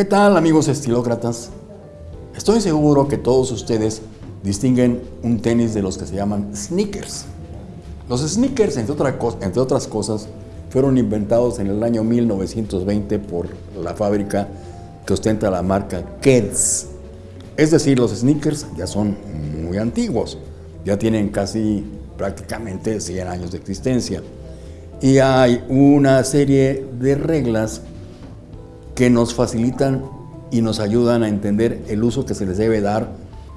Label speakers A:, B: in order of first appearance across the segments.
A: ¿Qué tal amigos estilócratas? Estoy seguro que todos ustedes distinguen un tenis de los que se llaman sneakers. Los sneakers, entre, entre otras cosas, fueron inventados en el año 1920 por la fábrica que ostenta la marca Keds. Es decir, los sneakers ya son muy antiguos, ya tienen casi prácticamente 100 años de existencia. Y hay una serie de reglas que nos facilitan y nos ayudan a entender el uso que se les debe dar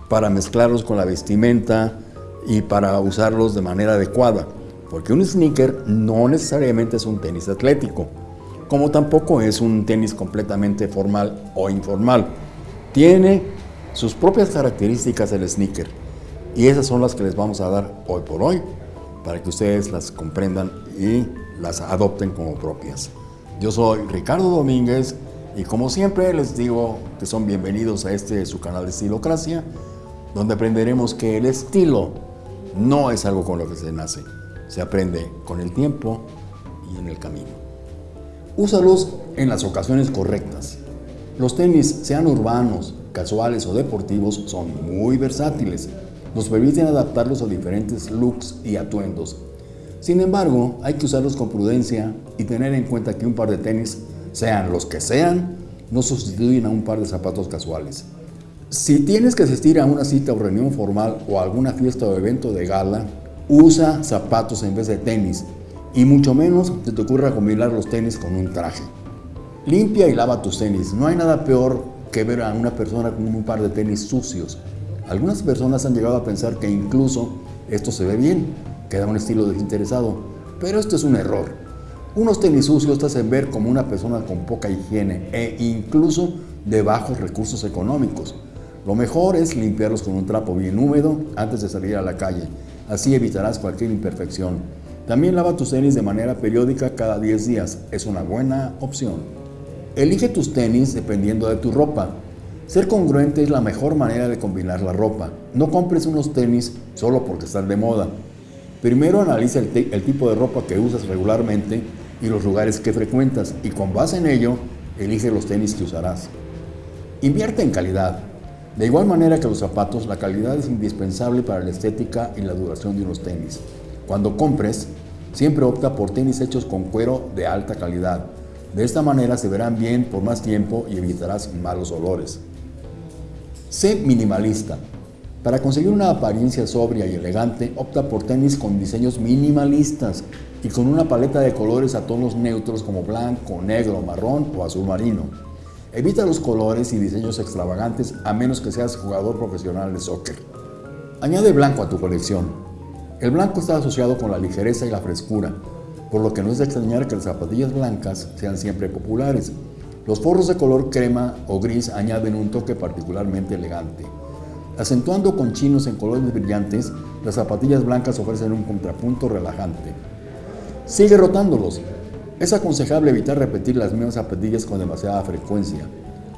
A: para mezclarlos con la vestimenta y para usarlos de manera adecuada. Porque un sneaker no necesariamente es un tenis atlético, como tampoco es un tenis completamente formal o informal. Tiene sus propias características el sneaker y esas son las que les vamos a dar hoy por hoy para que ustedes las comprendan y las adopten como propias. Yo soy Ricardo Domínguez y como siempre les digo que son bienvenidos a este su canal de Estilocracia, donde aprenderemos que el estilo no es algo con lo que se nace, se aprende con el tiempo y en el camino. Úsalos en las ocasiones correctas. Los tenis, sean urbanos, casuales o deportivos, son muy versátiles. Nos permiten adaptarlos a diferentes looks y atuendos. Sin embargo, hay que usarlos con prudencia y tener en cuenta que un par de tenis sean los que sean, no sustituyen a un par de zapatos casuales. Si tienes que asistir a una cita o reunión formal o a alguna fiesta o evento de gala, usa zapatos en vez de tenis y mucho menos te, te ocurra combinar los tenis con un traje. Limpia y lava tus tenis. No hay nada peor que ver a una persona con un par de tenis sucios. Algunas personas han llegado a pensar que incluso esto se ve bien, que da un estilo desinteresado, pero esto es un error. Unos tenis sucios te hacen ver como una persona con poca higiene e incluso de bajos recursos económicos. Lo mejor es limpiarlos con un trapo bien húmedo antes de salir a la calle. Así evitarás cualquier imperfección. También lava tus tenis de manera periódica cada 10 días. Es una buena opción. Elige tus tenis dependiendo de tu ropa. Ser congruente es la mejor manera de combinar la ropa. No compres unos tenis solo porque están de moda. Primero analiza el, tipo de ropa que usas regularmente y los lugares que frecuentas y con base en ello, elige los tenis que usarás. Invierte en calidad. De igual manera que los zapatos, la calidad es indispensable para la estética y la duración de unos tenis. Cuando compres, siempre opta por tenis hechos con cuero de alta calidad. De esta manera se verán bien por más tiempo y evitarás malos olores. Sé minimalista. Para conseguir una apariencia sobria y elegante, opta por tenis con diseños minimalistas y con una paleta de colores a tonos neutros como blanco, negro, marrón o azul marino. Evita los colores y diseños extravagantes a menos que seas jugador profesional de soccer. Añade blanco a tu colección. El blanco está asociado con la ligereza y la frescura, por lo que no es de extrañar que las zapatillas blancas sean siempre populares. Los forros de color crema o gris añaden un toque particularmente elegante. Acentuando con chinos en colores brillantes, las zapatillas blancas ofrecen un contrapunto relajante. Sigue rotándolos. Es aconsejable evitar repetir las mismas zapatillas con demasiada frecuencia.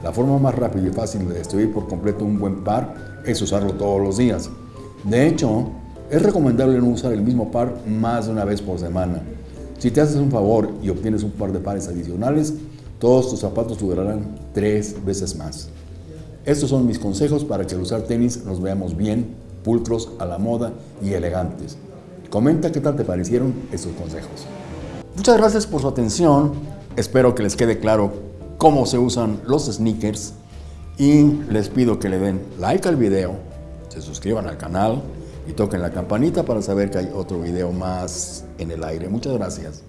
A: La forma más rápida y fácil de destruir por completo un buen par es usarlo todos los días. De hecho, es recomendable no usar el mismo par más de una vez por semana. Si te haces un favor y obtienes un par de pares adicionales, todos tus zapatos durarán tres veces más. Estos son mis consejos para que al usar tenis nos veamos bien, pulcros, a la moda y elegantes. Comenta qué tal te parecieron estos consejos. Muchas gracias por su atención. Espero que les quede claro cómo se usan los sneakers y les pido que le den like al video, se suscriban al canal y toquen la campanita para saber que hay otro video más en el aire. Muchas gracias.